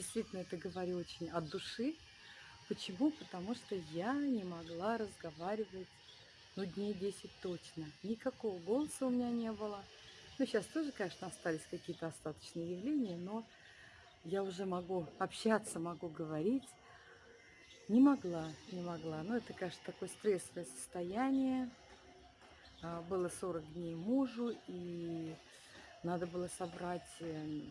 действительно это говорю очень от души. Почему? Потому что я не могла разговаривать, ну, дней 10 точно. Никакого голоса у меня не было. Ну, сейчас тоже, конечно, остались какие-то остаточные явления, но я уже могу общаться, могу говорить. Не могла, не могла. Ну, это, конечно, такое стрессовое состояние. А, было 40 дней мужу, и надо было собрать эм,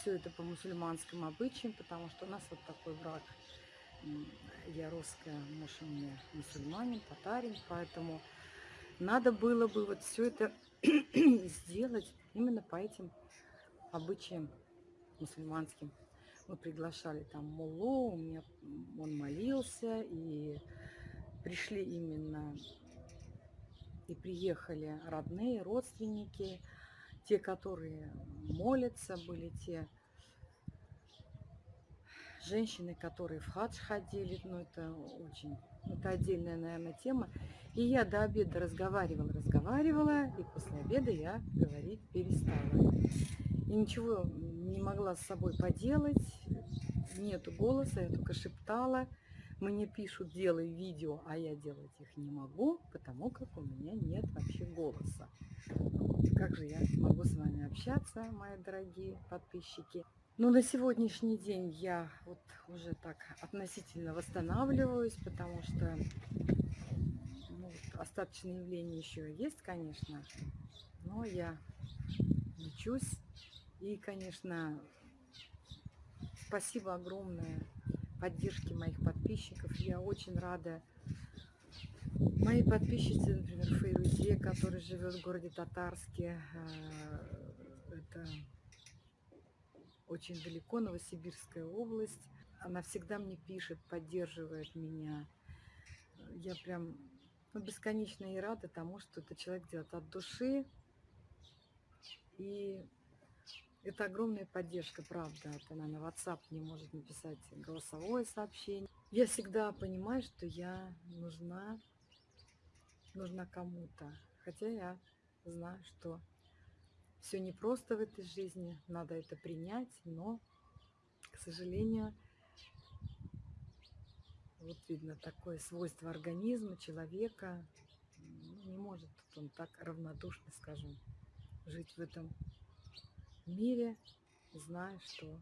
все это по мусульманским обычаям, потому что у нас вот такой брак. Я русская, муж у меня мусульманин, татарин, поэтому надо было бы вот все это сделать именно по этим обычаям мусульманским. Мы приглашали там муллу, у меня он молился, и пришли именно, и приехали родные, родственники, те, которые молятся, были те женщины, которые в хадж ходили, ну это очень, это отдельная, наверное, тема. И я до обеда разговаривала, разговаривала, и после обеда я говорить перестала. И ничего не могла с собой поделать, нету голоса, я только шептала. Мне пишут, делай видео, а я делать их не могу, потому как у меня нет вообще голоса. Как же я могу с вами общаться, мои дорогие подписчики? Ну, на сегодняшний день я вот уже так относительно восстанавливаюсь, потому что ну, остаточные явления еще есть, конечно, но я лечусь. И, конечно, спасибо огромное поддержке моих подписчиков. Я очень рада моей подписчице, например, Фейрузе, которая живет в городе Татарске. Э, это очень далеко, Новосибирская область. Она всегда мне пишет, поддерживает меня. Я прям ну, бесконечно и рада тому, что этот человек делает от души. И это огромная поддержка, правда. Это она на WhatsApp не может написать голосовое сообщение. Я всегда понимаю, что я нужна, нужна кому-то. Хотя я знаю, что все непросто в этой жизни, надо это принять, но, к сожалению, вот видно такое свойство организма человека, ну, не может он так равнодушно, скажем, жить в этом мире, зная, что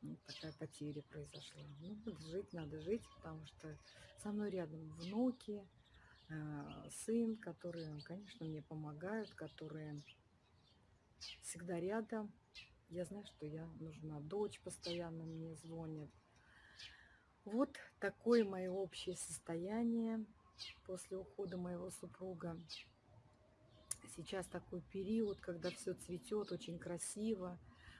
ну, такая потеря произошла. Ну, жить, надо жить, потому что со мной рядом внуки, э, сын, которые, конечно, мне помогают, которые всегда рядом. Я знаю, что я нужна. Дочь постоянно мне звонит. Вот такое мое общее состояние после ухода моего супруга. Сейчас такой период, когда все цветет, очень красиво,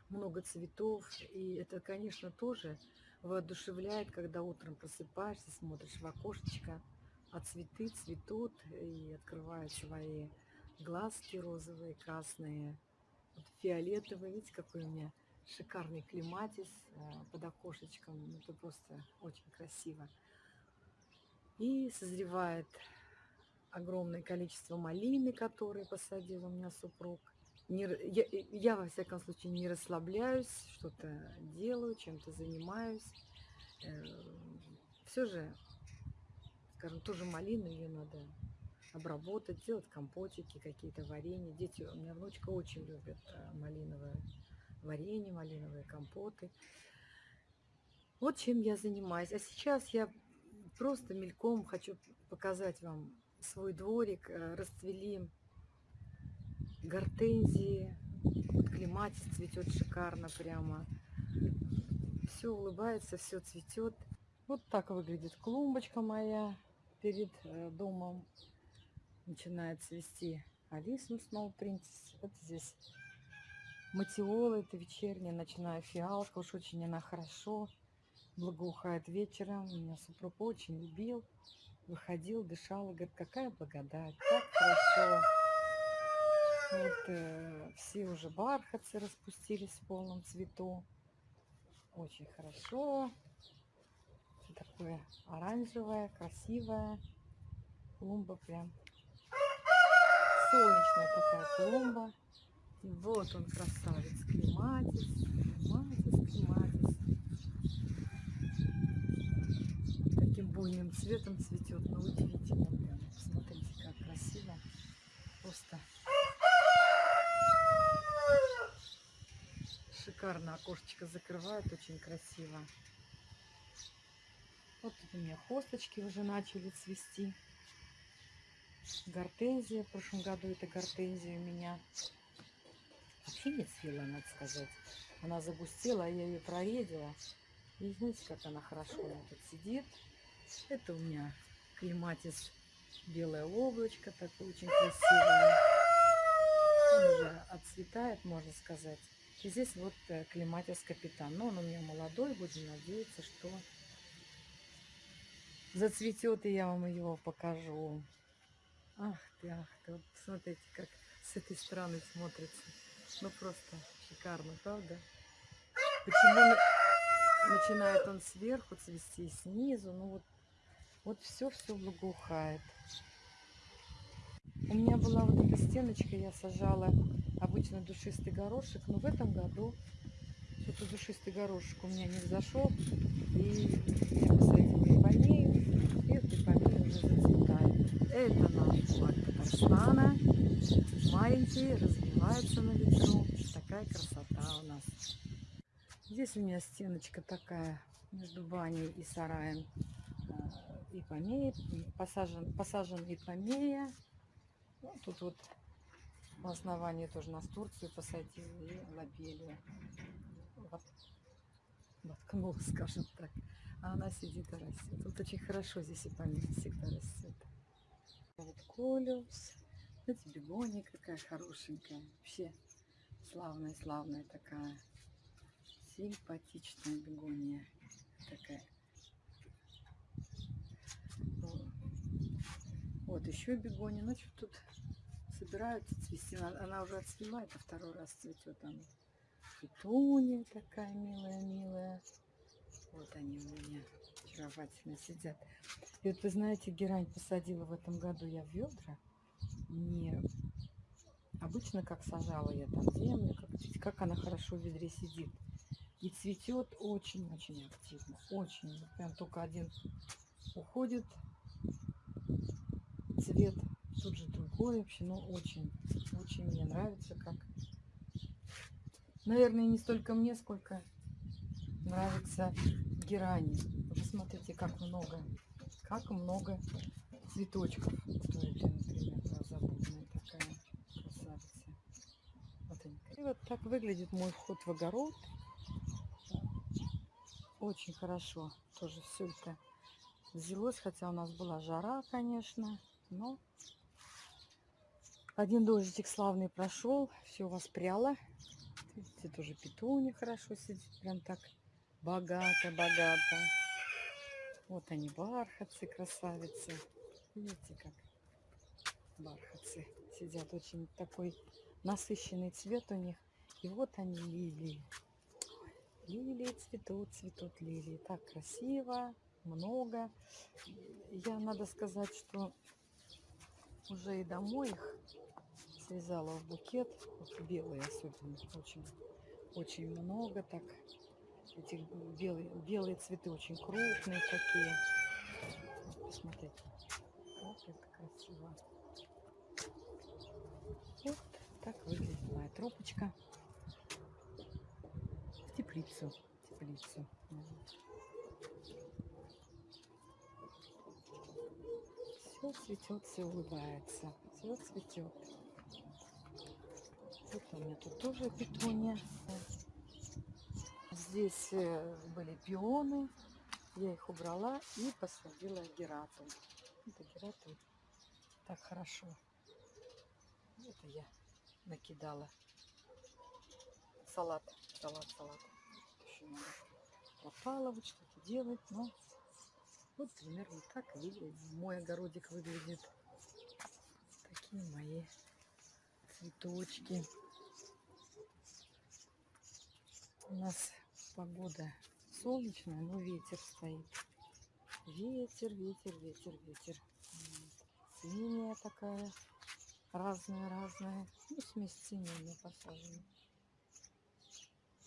много цветов. И это, конечно, тоже воодушевляет, когда утром просыпаешься, смотришь в окошечко, а цветы цветут и открывают свои глазки розовые, красные, вот фиолетовый. Видите, какой у меня шикарный клематис э, под окошечком. Ну, это просто очень красиво. И созревает огромное количество малины, которые посадил у меня супруг. Не, я, я, во всяком случае, не расслабляюсь, что-то делаю, чем-то занимаюсь. Э, все же, скажем, тоже малину ее надо обработать, делать компотики, какие-то варенья. Дети, у меня внучка очень любит э, малиновое варенье, малиновые компоты. Вот чем я занимаюсь. А сейчас я просто мельком хочу показать вам свой дворик. Э, расцвели гортензии, вот клематис цветет шикарно прямо. Все улыбается, все цветет. Вот так выглядит клумбочка моя перед э, домом начинает цвести Алисум Snow Princess. Вот здесь матиола, это вечерняя, начиная фиалка. Уж очень она хорошо благоухает вечером. Меня супруг очень любил. Выходил, дышал и говорит, какая благодать, как хорошо. Вот э, все уже бархатцы распустились в полном цвету. Очень хорошо. Такое оранжевое, красивое. Клумба прям солнечная такая клумба. Вот он, красавец, клематис. Клематис, клематис. Таким буйным цветом цветет, ну удивительно. Смотрите, как красиво. Просто шикарно окошечко закрывает, очень красиво. Вот тут у меня хосточки уже начали цвести. Гортензия. В прошлом году это гортензия у меня вообще не цвела, надо сказать. Она загустела, а я ее проредила. И знаете, как она хорошо тут сидит. Это у меня клематис белое облачко, такое очень красивое. Он уже отцветает, можно сказать. И здесь вот э, клематис капитан. Но он у меня молодой, будем надеяться, что зацветет, и я вам его покажу. Ах ты, ах ты, вот смотрите, как с этой стороны смотрится. Ну просто шикарно, правда? Почему на- начинает он сверху цвести, снизу, ну вот, вот все-все благоухает. У меня была вот эта стеночка, я сажала обычно душистый горошек, но в этом году что-то душистый горошек у меня не взошел, и я посадила и вот ипомея уже зацветает. Это наш флаг Татарстана, маленький, развивается на ветру, такая красота у нас. Здесь у меня стеночка такая между баней и сараем. э, Ипомея, посажен, посажен ипомея. Ну, тут вот в основании тоже нас Турцию посадила и лобелию. Вот, воткнула, скажем так. А она сидит и растет. Вот очень хорошо здесь ипомея всегда растет. Вот колюс. Знаете, бегония какая хорошенькая. Вообще славная-славная такая. Симпатичная бегония. Такая. Вот. Еще бегония. Ну, что тут собираются цвести. Она, уже отцвела, это второй раз цветет она. Петуния такая милая-милая. Вот они у меня очаровательно сидят. И вот вы знаете, герань посадила в этом году я в ведра. Не обычно как сажала я там землю, как, как она хорошо в ведре сидит. И цветет очень-очень активно. Очень. Прям только один уходит цвет, тут же другой вообще, но очень, очень мне нравится, как. Наверное, не столько мне, сколько нравится герани. Посмотрите, как много, как много цветочков. Вот у например, глазобудная такая красавица. Вот. И вот так выглядит мой вход в огород. Очень хорошо. Тоже все это взялось, хотя у нас была жара, конечно, но один дождичек славный прошел, все воспряло. Видите, тоже петуня хорошо сидит, прям так богато-богато. Вот они, бархатцы, красавицы. Видите, как бархатцы сидят. Очень такой насыщенный цвет у них. И вот они, лилии. Лилии цветут, цветут лилии. Так красиво, много. Я, надо сказать, что уже и домой их связала в букет. Вот белые особенно. Очень, очень много так. Этих белые, белые цветы очень крупные такие. Посмотрите, как это красиво. Вот так выглядит моя тропочка. В теплицу. в теплицу. Все цветет, все улыбается. Все цветет. Вот у меня тут тоже петуния. Здесь э, были пионы. Я их убрала и посадила герату. Это герату так хорошо. Это я накидала. Салат, салат, салат. Еще надо что-то делать, но вот примерно так выглядит. Мой огородик выглядит. Такие мои цветочки. У нас погода солнечная, но ветер стоит. Ветер, ветер, ветер, ветер. Синяя такая, разная, разная. Ну, смесь синяя посажена.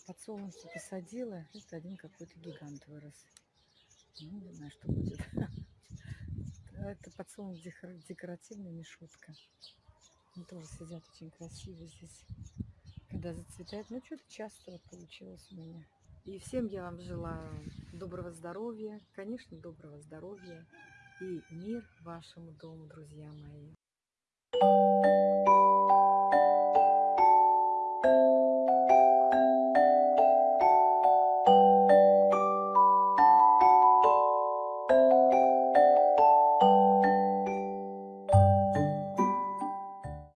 подсолнухи посадила. Это один какой-то гигант вырос. Ну, не знаю, что будет. Это подсолнух декор- декоративная мишутка. Они тоже сидят очень красиво здесь. Когда зацветает. Ну, что-то часто вот получилось у меня. И всем я вам желаю доброго здоровья, конечно, доброго здоровья и мир вашему дому, друзья мои.